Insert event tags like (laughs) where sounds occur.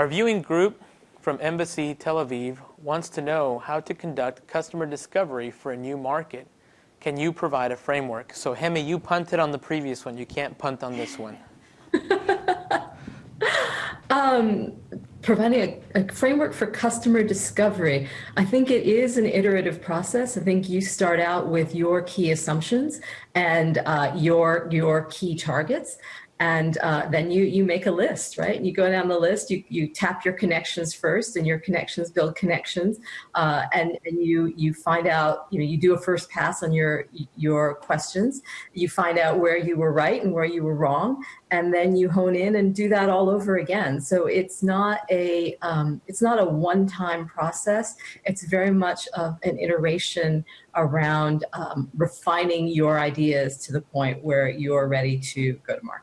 Our viewing group from Embassy Tel Aviv wants to know how to conduct customer discovery for a new market. Can you provide a framework? So Hemi, you punted on the previous one. You can't punt on this one. (laughs) um, providing a, a, framework for customer discovery. I think it is an iterative process. I think you start out with your key assumptions and uh, your your key targets and uh, then you you make a list, right? You go down the list, you you tap your connections first, and your connections build connections, uh, and and you you find out, you know, you do a first pass on your your questions, you find out where you were right and where you were wrong, and then you hone in and do that all over again. So it's not a um, it's not a one time process. It's very much of an iteration around um, refining your ideas to the point where you're ready to go to market.